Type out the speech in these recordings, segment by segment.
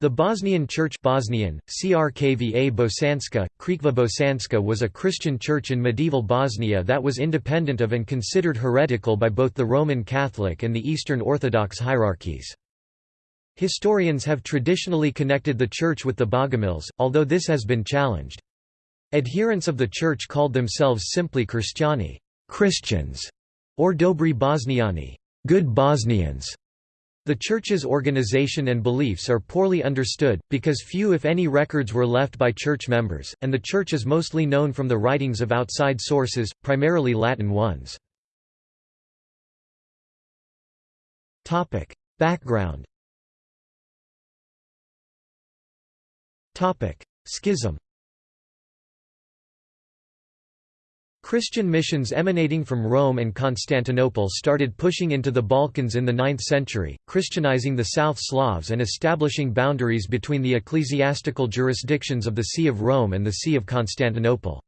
The Bosnian Church Bosnian, Crkva Bosanska, Krikva Bosanska was a Christian church in medieval Bosnia that was independent of and considered heretical by both the Roman Catholic and the Eastern Orthodox hierarchies. Historians have traditionally connected the church with the Bogomils, although this has been challenged. Adherents of the church called themselves simply Kristjani Christians", or Dobri Bosniani good Bosnians". The Church's organization and beliefs are poorly understood, because few if any records were left by Church members, and the Church is mostly known from the writings of outside sources, primarily Latin ones. Background. Schism Christian missions emanating from Rome and Constantinople started pushing into the Balkans in the 9th century, Christianizing the South Slavs and establishing boundaries between the ecclesiastical jurisdictions of the See of Rome and the See of Constantinople.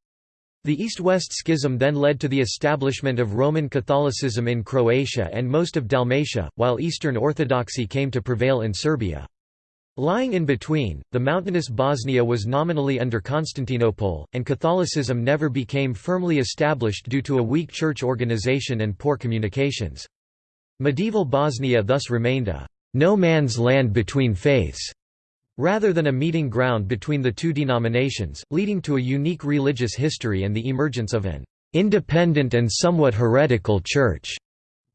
The East-West schism then led to the establishment of Roman Catholicism in Croatia and most of Dalmatia, while Eastern Orthodoxy came to prevail in Serbia. Lying in between, the mountainous Bosnia was nominally under Constantinople, and Catholicism never became firmly established due to a weak church organization and poor communications. Medieval Bosnia thus remained a no man's land between faiths, rather than a meeting ground between the two denominations, leading to a unique religious history and the emergence of an independent and somewhat heretical church.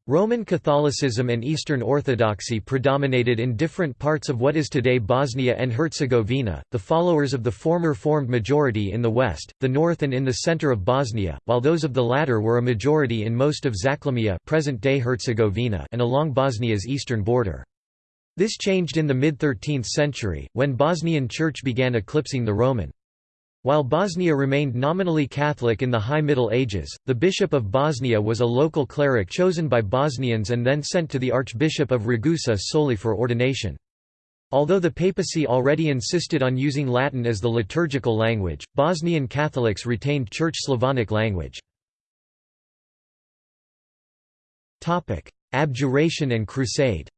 Roman Catholicism and Eastern Orthodoxy predominated in different parts of what is today Bosnia and Herzegovina, the followers of the former formed majority in the west, the north and in the center of Bosnia, while those of the latter were a majority in most of Zachlumia present-day Herzegovina and along Bosnia's eastern border. This changed in the mid-13th century, when Bosnian Church began eclipsing the Roman. While Bosnia remained nominally Catholic in the High Middle Ages, the Bishop of Bosnia was a local cleric chosen by Bosnians and then sent to the Archbishop of Ragusa solely for ordination. Although the papacy already insisted on using Latin as the liturgical language, Bosnian Catholics retained Church Slavonic language. Abjuration and Crusade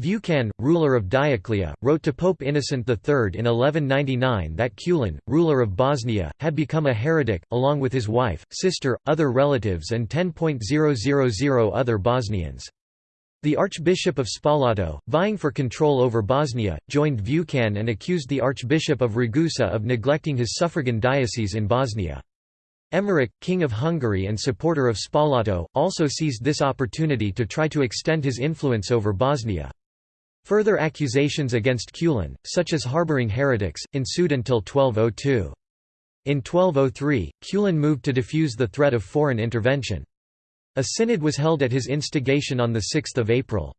Vukan, ruler of Dioclea, wrote to Pope Innocent III in 1199 that Kulin, ruler of Bosnia, had become a heretic, along with his wife, sister, other relatives and 10.000 other Bosnians. The Archbishop of Spalato, vying for control over Bosnia, joined Vukan and accused the Archbishop of Ragusa of neglecting his suffragan diocese in Bosnia. Emmerich, king of Hungary and supporter of Spalato, also seized this opportunity to try to extend his influence over Bosnia. Further accusations against Kulin, such as harboring heretics, ensued until 1202. In 1203, Kulin moved to defuse the threat of foreign intervention. A synod was held at his instigation on 6 April.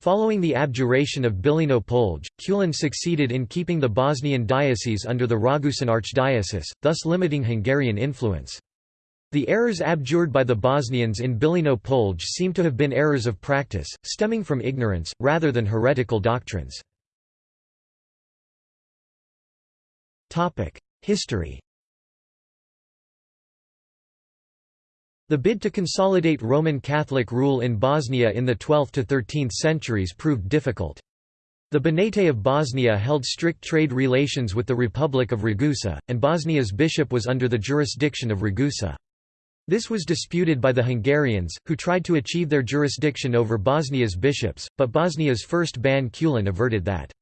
Following the abjuration of Bilino Polje, Kulin succeeded in keeping the Bosnian diocese under the Ragusan archdiocese, thus limiting Hungarian influence. The errors abjured by the Bosnians in Bilino Polje seem to have been errors of practice, stemming from ignorance, rather than heretical doctrines. History The bid to consolidate Roman Catholic rule in Bosnia in the 12th to 13th centuries proved difficult. The Banate of Bosnia held strict trade relations with the Republic of Ragusa, and Bosnia's bishop was under the jurisdiction of Ragusa. This was disputed by the Hungarians, who tried to achieve their jurisdiction over Bosnia's bishops, but Bosnia's first Ban Kulin averted that.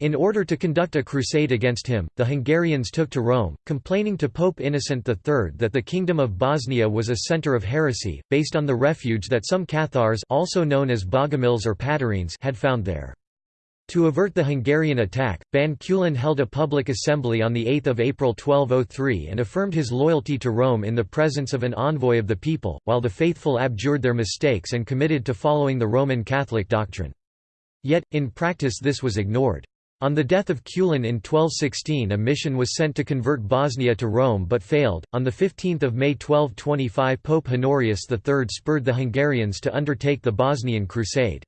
In order to conduct a crusade against him, the Hungarians took to Rome, complaining to Pope Innocent III that the Kingdom of Bosnia was a center of heresy, based on the refuge that some Cathars also known as Bogomils or Patarines had found there. To avert the Hungarian attack, Ban Kulin held a public assembly on 8 April 1203 and affirmed his loyalty to Rome in the presence of an envoy of the people, while the faithful abjured their mistakes and committed to following the Roman Catholic doctrine. Yet, in practice this was ignored. On the death of Kulin in 1216 a mission was sent to convert Bosnia to Rome but failed. On 15 May 1225 Pope Honorius III spurred the Hungarians to undertake the Bosnian Crusade.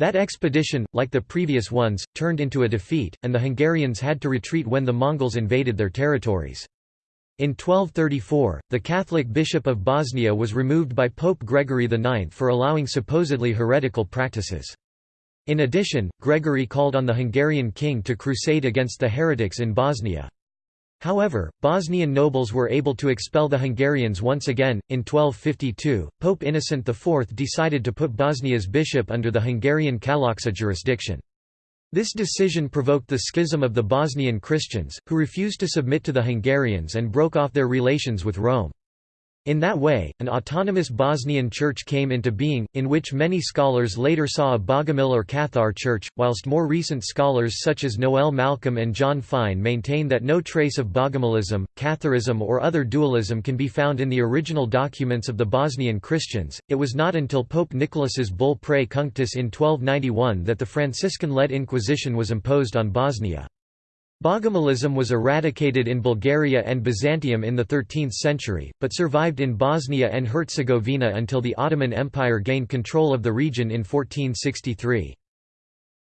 That expedition, like the previous ones, turned into a defeat, and the Hungarians had to retreat when the Mongols invaded their territories. In 1234, the Catholic Bishop of Bosnia was removed by Pope Gregory IX for allowing supposedly heretical practices. In addition, Gregory called on the Hungarian king to crusade against the heretics in Bosnia. However, Bosnian nobles were able to expel the Hungarians once again. In 1252, Pope Innocent IV decided to put Bosnia's bishop under the Hungarian Kalocsa jurisdiction. This decision provoked the schism of the Bosnian Christians, who refused to submit to the Hungarians and broke off their relations with Rome. In that way, an autonomous Bosnian church came into being, in which many scholars later saw a Bogomil or Cathar church, whilst more recent scholars such as Noel Malcolm and John Fine maintain that no trace of Bogomilism, Catharism, or other dualism can be found in the original documents of the Bosnian Christians. It was not until Pope Nicholas's bull Prae Cunctis in 1291 that the Franciscan led Inquisition was imposed on Bosnia. Bogomilism was eradicated in Bulgaria and Byzantium in the 13th century, but survived in Bosnia and Herzegovina until the Ottoman Empire gained control of the region in 1463.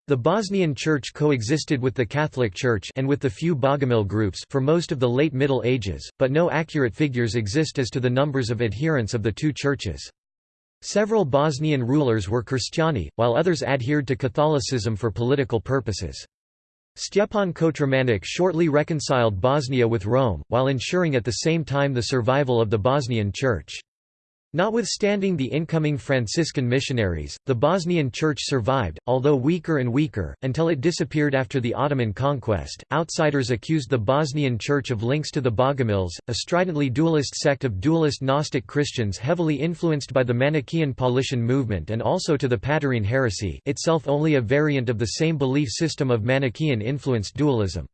The Bosnian Church coexisted with the Catholic Church and with the few Bogomil groups for most of the late Middle Ages, but no accurate figures exist as to the numbers of adherents of the two churches. Several Bosnian rulers were Christiani, while others adhered to Catholicism for political purposes. Stjepan Kotromanić shortly reconciled Bosnia with Rome, while ensuring at the same time the survival of the Bosnian Church. Notwithstanding the incoming Franciscan missionaries, the Bosnian Church survived, although weaker and weaker, until it disappeared after the Ottoman conquest. Outsiders accused the Bosnian Church of links to the Bogomils, a stridently dualist sect of dualist Gnostic Christians heavily influenced by the Manichaean Paulician movement and also to the Patarine heresy, itself only a variant of the same belief system of Manichaean influenced dualism.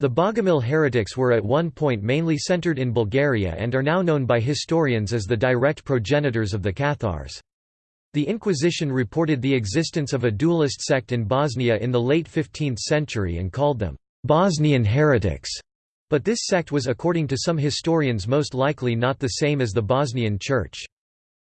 The Bogomil heretics were at one point mainly centered in Bulgaria and are now known by historians as the direct progenitors of the Cathars. The Inquisition reported the existence of a dualist sect in Bosnia in the late 15th century and called them Bosnian heretics, but this sect was according to some historians most likely not the same as the Bosnian Church.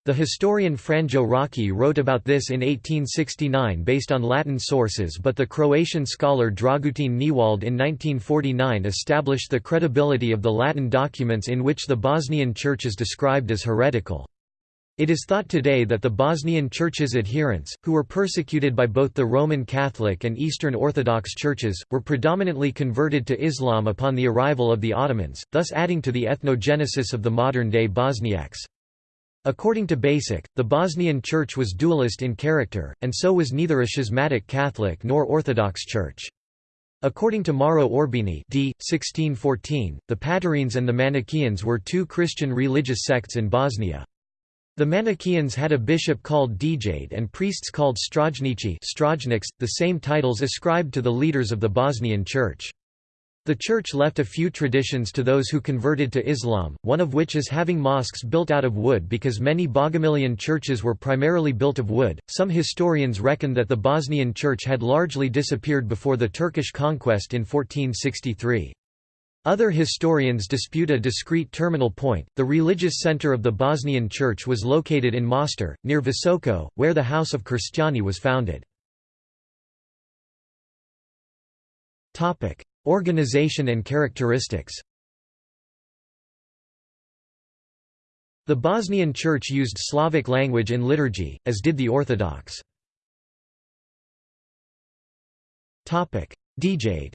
The historian Franjo Rački wrote about this in 1869 based on Latin sources but the Croatian scholar Dragutin Kniewald in 1949 established the credibility of the Latin documents in which the Bosnian Church is described as heretical. It is thought today that the Bosnian Church's adherents, who were persecuted by both the Roman Catholic and Eastern Orthodox churches, were predominantly converted to Islam upon the arrival of the Ottomans, thus adding to the ethnogenesis of the modern-day Bosniaks. According to Basic, the Bosnian Church was dualist in character, and so was neither a schismatic Catholic nor Orthodox Church. According to Mauro Orbini d. 1614, the Patarines and the Manichaeans were two Christian religious sects in Bosnia. The Manichaeans had a bishop called Dijade and priests called Strajnici the same titles ascribed to the leaders of the Bosnian Church. The Church left a few traditions to those who converted to Islam, one of which is having mosques built out of wood because many Bogomilian churches were primarily built of wood. Some historians reckon that the Bosnian Church had largely disappeared before the Turkish conquest in 1463. Other historians dispute a discrete terminal point. The religious center of the Bosnian Church was located in Mostar, near Visoko, where the House of Cristiani was founded. Topic: Organization and characteristics. The Bosnian Church used Slavic language in liturgy, as did the Orthodox. Dijade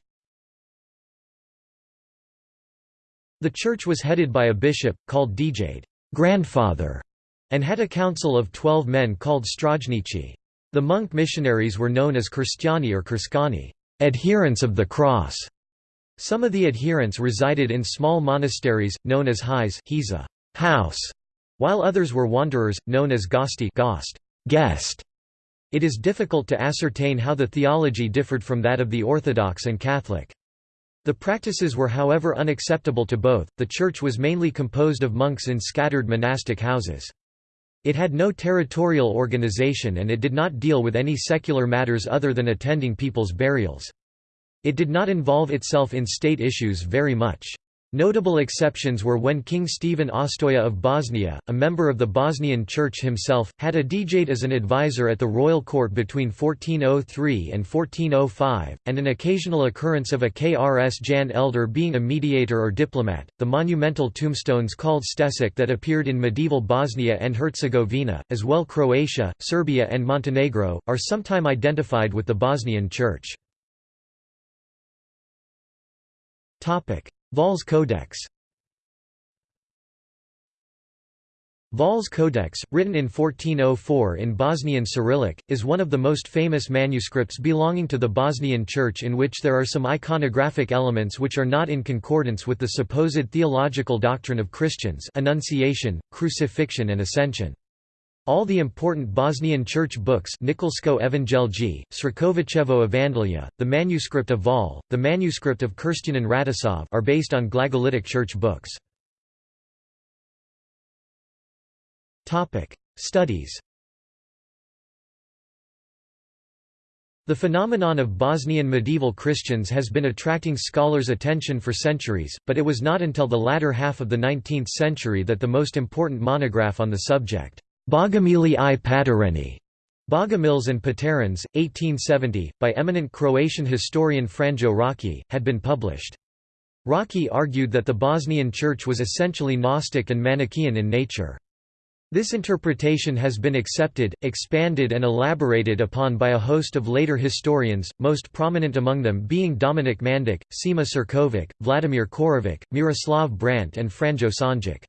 The church was headed by a bishop, called Dijade grandfather", and had a council of twelve men called Strajnici. The monk missionaries were known as Cristiani or Krskani adherents of the cross", some of the adherents resided in small monasteries, known as hais house, while others were wanderers, known as gosti gost, guest. It is difficult to ascertain how the theology differed from that of the Orthodox and Catholic. The practices were however unacceptable to both. The church was mainly composed of monks in scattered monastic houses. It had no territorial organization and it did not deal with any secular matters other than attending people's burials. It did not involve itself in state issues very much. Notable exceptions were when King Stephen Ostoja of Bosnia, a member of the Bosnian Church himself, had a Djed as an advisor at the royal court between 1403 and 1405, and an occasional occurrence of a Krs Jan Elder being a mediator or diplomat. The monumental tombstones called stesic that appeared in medieval Bosnia and Herzegovina, as well Croatia, Serbia, and Montenegro, are sometime identified with the Bosnian Church. Hval's Codex Hval's Codex, written in 1404 in Bosnian Cyrillic, is one of the most famous manuscripts belonging to the Bosnian Church in which there are some iconographic elements which are not in concordance with the supposed theological doctrine of Christians Annunciation, Crucifixion and Ascension. All the important Bosnian church books Nikolsko Evangelji, Srkovićevo Evangelija, the manuscript of Hval, the manuscript of Kirstianin Radosov are based on Glagolitic church books. Studies The phenomenon of Bosnian medieval Christians has been attracting scholars' attention for centuries, but it was not until the latter half of the 19th century that the most important monograph on the subject Bogomili i Patereni, Bogomils and Paterans, 1870, by eminent Croatian historian Franjo Rački, had been published. Raci argued that the Bosnian Church was essentially Gnostic and Manichaean in nature. This interpretation has been accepted, expanded and elaborated upon by a host of later historians, most prominent among them being Dominik Mandić, Sima Ćirković, Vladimir Korović, Miroslav Brandt and Franjo Sanjic.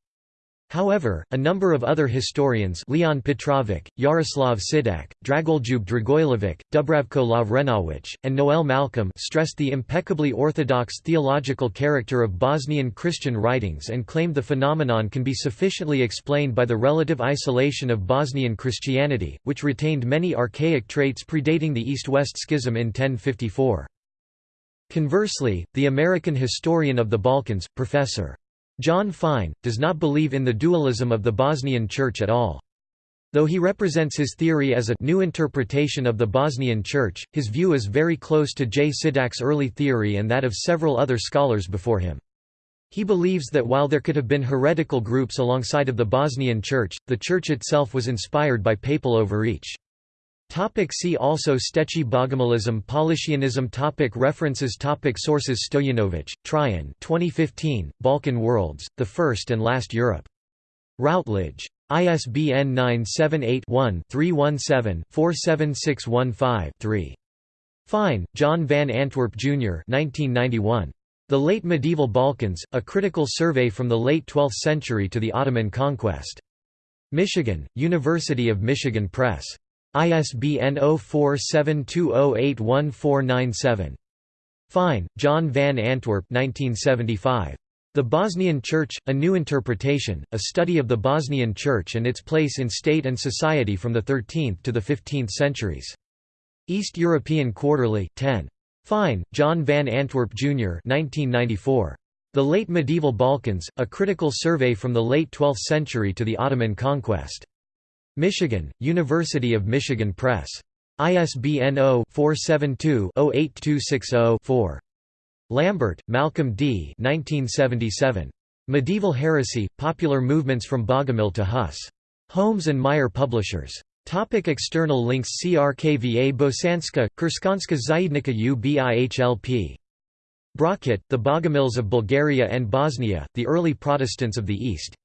However, a number of other historians Leon Petrovic, Jaroslav Sidak, Dragoljub Dragojlovic, Dubravko Lovrenović, and Noel Malcolm stressed the impeccably orthodox theological character of Bosnian Christian writings and claimed the phenomenon can be sufficiently explained by the relative isolation of Bosnian Christianity, which retained many archaic traits predating the East-West Schism in 1054. Conversely, the American historian of the Balkans, Professor. John Fine, does not believe in the dualism of the Bosnian Church at all. Though he represents his theory as a new interpretation of the Bosnian Church, his view is very close to J. Sidak's early theory and that of several other scholars before him. He believes that while there could have been heretical groups alongside of the Bosnian Church, the Church itself was inspired by papal overreach. Topic see also Stechi Bogomilism Paulicianism topic References topic Sources Stojanovic, Traian 2015, Balkan Worlds, The First and Last Europe. Routledge. ISBN 978-1-317-47615-3. Fine, John Van Antwerp, Jr. 1991. The Late Medieval Balkans, A Critical Survey from the Late Twelfth Century to the Ottoman Conquest. Michigan, University of Michigan Press. ISBN 0472081497. Fine, John van Antwerp 1975. The Bosnian Church, A New Interpretation, A Study of the Bosnian Church and Its Place in State and Society from the 13th to the 15th Centuries. East European Quarterly, 10. Fine, John van Antwerp, Jr. 1994. The Late Medieval Balkans, A Critical Survey from the Late 12th Century to the Ottoman Conquest. Michigan, University of Michigan Press. ISBN 0-472-08260-4. Lambert, Malcolm D. 1977. Medieval Heresy, Popular Movements from Bogomil to Hus. Holmes and Meier Publishers. Topic external links CRKVA Bosanska, Kurskanska Zajednica UBIHLP. Brockett, The Bogomils of Bulgaria and Bosnia, The Early Protestants of the East.